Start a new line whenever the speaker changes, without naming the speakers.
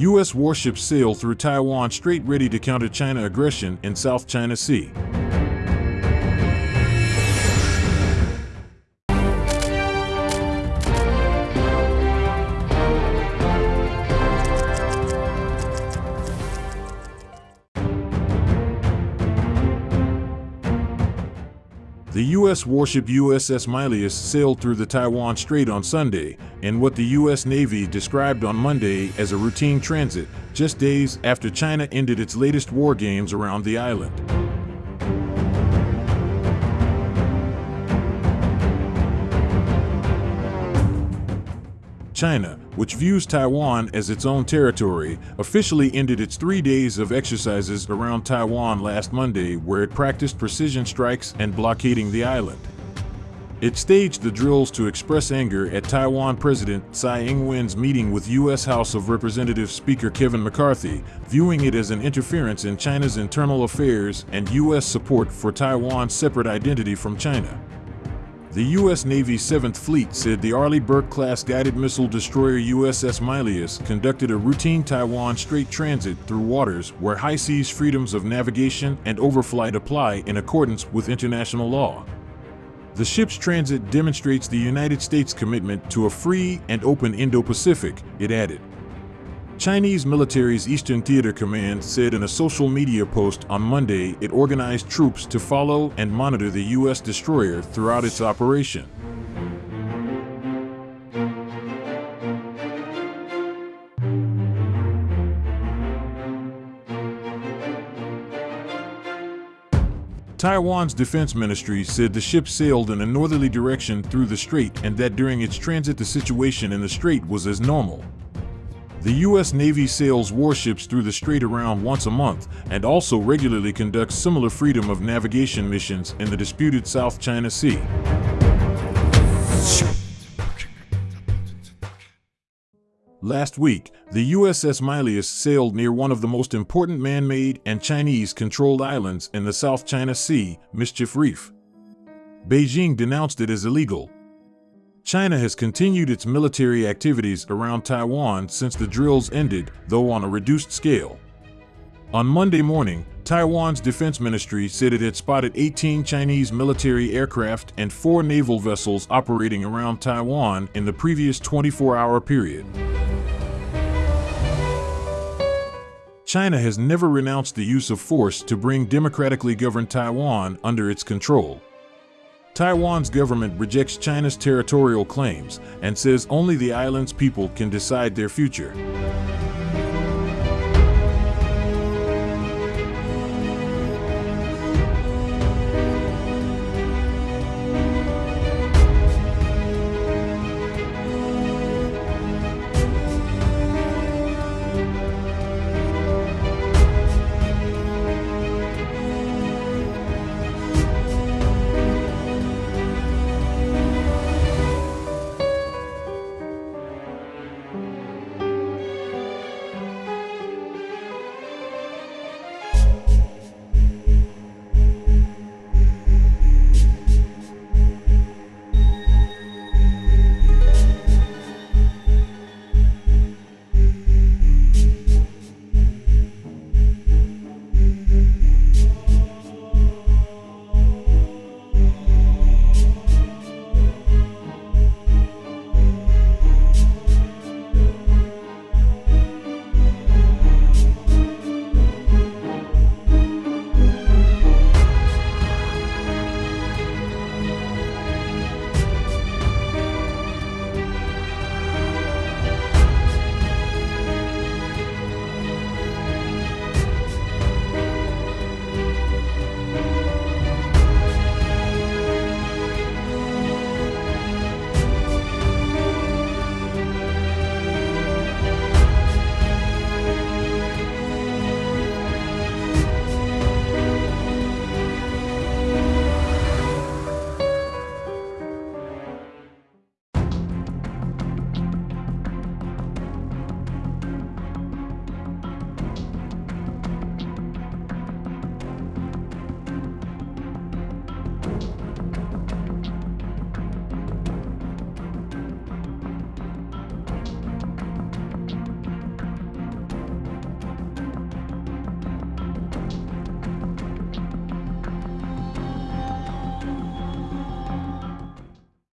U.S. warships sail through Taiwan Strait ready to counter China aggression in South China Sea. The U.S. warship USS Milius sailed through the Taiwan Strait on Sunday in what the U.S. Navy described on Monday as a routine transit, just days after China ended its latest war games around the island. China, which views Taiwan as its own territory, officially ended its three days of exercises around Taiwan last Monday where it practiced precision strikes and blockading the island. It staged the drills to express anger at Taiwan President Tsai Ing-wen's meeting with U.S. House of Representatives Speaker Kevin McCarthy, viewing it as an interference in China's internal affairs and U.S. support for Taiwan's separate identity from China. The U.S. Navy's 7th Fleet said the Arleigh Burke-class guided missile destroyer USS Milius conducted a routine Taiwan Strait transit through waters where high seas freedoms of navigation and overflight apply in accordance with international law. The ship's transit demonstrates the United States' commitment to a free and open Indo-Pacific, it added. Chinese military's Eastern Theater Command said in a social media post on Monday it organized troops to follow and monitor the U.S. destroyer throughout its operation. Taiwan's defense ministry said the ship sailed in a northerly direction through the strait and that during its transit the situation in the strait was as normal. The U.S. Navy sails warships through the strait around once a month and also regularly conducts similar freedom of navigation missions in the disputed South China Sea. Last week, the USS Milius sailed near one of the most important man-made and Chinese-controlled islands in the South China Sea, Mischief Reef. Beijing denounced it as illegal, China has continued its military activities around Taiwan since the drills ended, though on a reduced scale. On Monday morning, Taiwan's defense ministry said it had spotted 18 Chinese military aircraft and four naval vessels operating around Taiwan in the previous 24-hour period. China has never renounced the use of force to bring democratically governed Taiwan under its control. Taiwan's government rejects China's territorial claims and says only the island's people can decide their future.